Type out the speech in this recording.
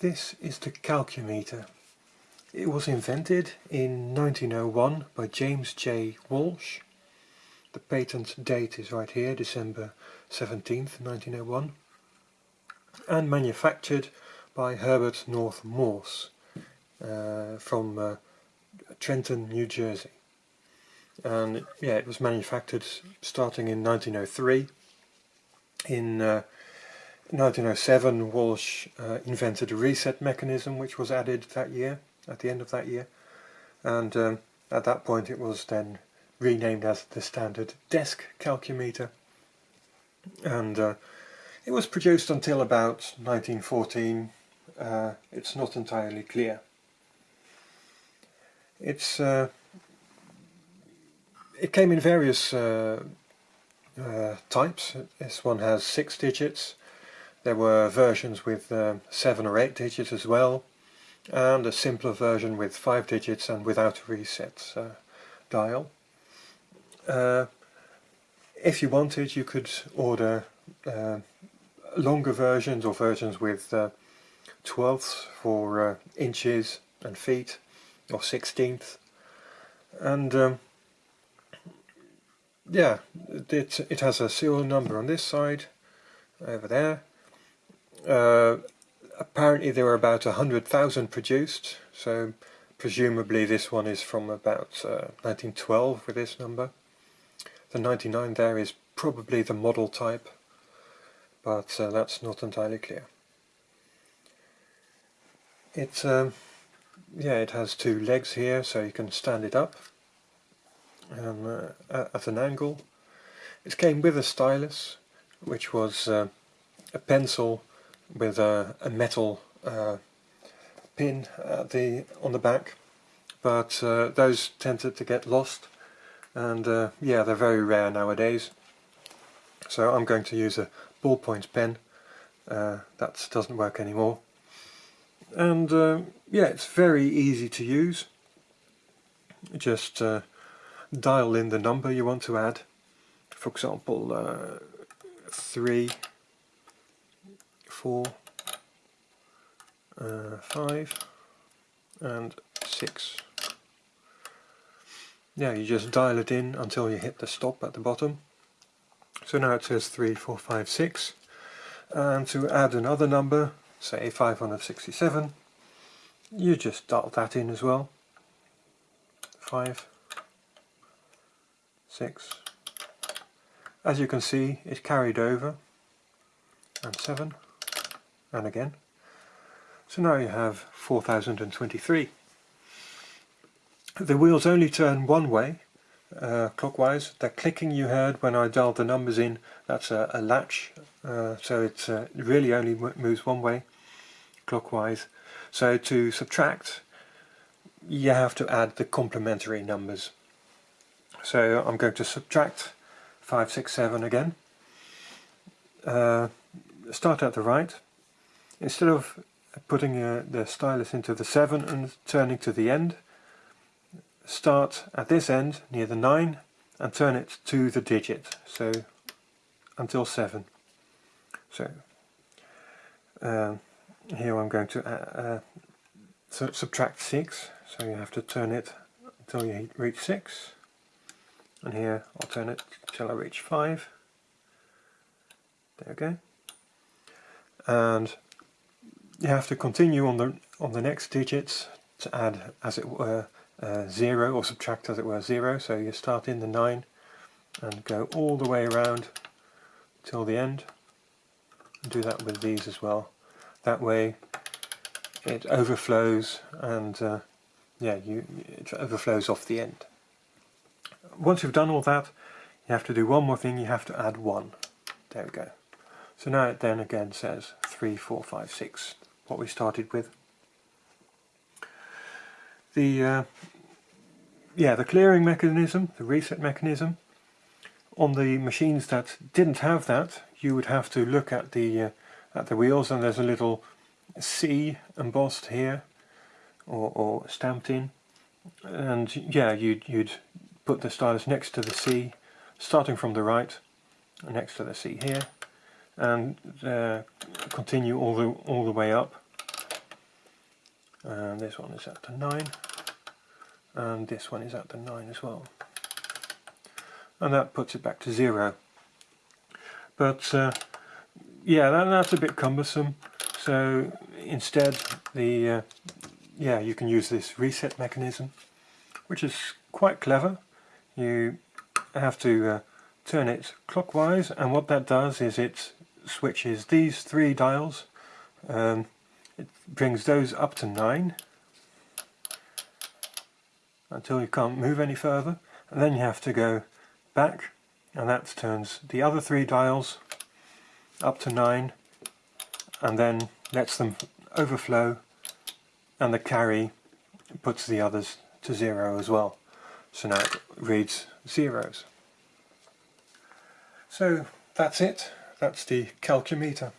This is the calcumeter. It was invented in 1901 by James J. Walsh. The patent date is right here, December 17th, 1901. And manufactured by Herbert North Morse uh, from uh, Trenton, New Jersey. And yeah, it was manufactured starting in 1903. In uh, 1907 Walsh uh, invented a reset mechanism which was added that year, at the end of that year. And um, at that point it was then renamed as the standard desk calcumeter. And uh, it was produced until about 1914. Uh, it's not entirely clear. It's uh, it came in various uh, uh, types. This one has six digits. There were versions with um, seven or eight digits as well, and a simpler version with five digits and without a reset uh, dial. Uh, if you wanted, you could order uh, longer versions or versions with uh, twelfths for uh, inches and feet, or sixteenths, and um, yeah, it, it has a serial number on this side, over there. Uh, apparently there were about a hundred thousand produced, so presumably this one is from about uh, 1912 with this number. The 99 there is probably the model type, but uh, that's not entirely clear. It, um, yeah, it has two legs here, so you can stand it up um, uh, at an angle. It came with a stylus, which was uh, a pencil with a, a metal uh, pin at the on the back, but uh, those tended to get lost, and uh, yeah, they're very rare nowadays. So I'm going to use a ballpoint pen. Uh, that doesn't work anymore. And yeah, it's very easy to use. Just dial in the number you want to add. For example, uh, 3, 4, uh, 5 and 6. Now you just dial it in until you hit the stop at the bottom. So now it says 3, 4, 5, 6. And to add another number, say 567, you just dial that in as well. 5, 6. As you can see it carried over and 7 and again. So now you have 4023. The wheels only turn one way uh, clockwise. That clicking you heard when I dialed the numbers in, that's a, a latch, uh, so it uh, really only moves one way clockwise. So to subtract, you have to add the complementary numbers. So I'm going to subtract 5, 6, 7 again. Uh, start at the right. Instead of putting uh, the stylus into the 7 and turning to the end, start at this end near the 9 and turn it to the digit, so until 7. So uh, here I'm going to uh, uh subtract 6, so you have to turn it until you reach 6 and here I'll turn it till I reach 5 there we go. And you have to continue on the on the next digits to add as it were uh, 0 or subtract as it were 0 so you start in the 9 and go all the way around till the end. And do that with these as well. That way it overflows and uh, yeah you it overflows off the end. Once you've done all that, you have to do one more thing, you have to add 1. There we go. So now it then again says 3, 4, 5, 6, what we started with. The uh, yeah, the clearing mechanism, the reset mechanism, on the machines that didn't have that, you would have to look at the uh, at the wheels and there's a little C embossed here or, or stamped in and yeah you'd, you'd put the stylus next to the C, starting from the right, next to the C here, and uh, continue all the all the way up and this one is at the 9 and this one is at the 9 as well. And that puts it back to 0 but uh, yeah that, that's a bit cumbersome. So instead the uh, yeah you can use this reset mechanism which is quite clever. You have to uh, turn it clockwise and what that does is it switches these three dials um, it brings those up to 9 until you can't move any further. And then you have to go back and that turns the other three dials up to 9 and then lets them overflow and the carry puts the others to 0 as well. So now it reads zeros. So that's it. That's the calcumeter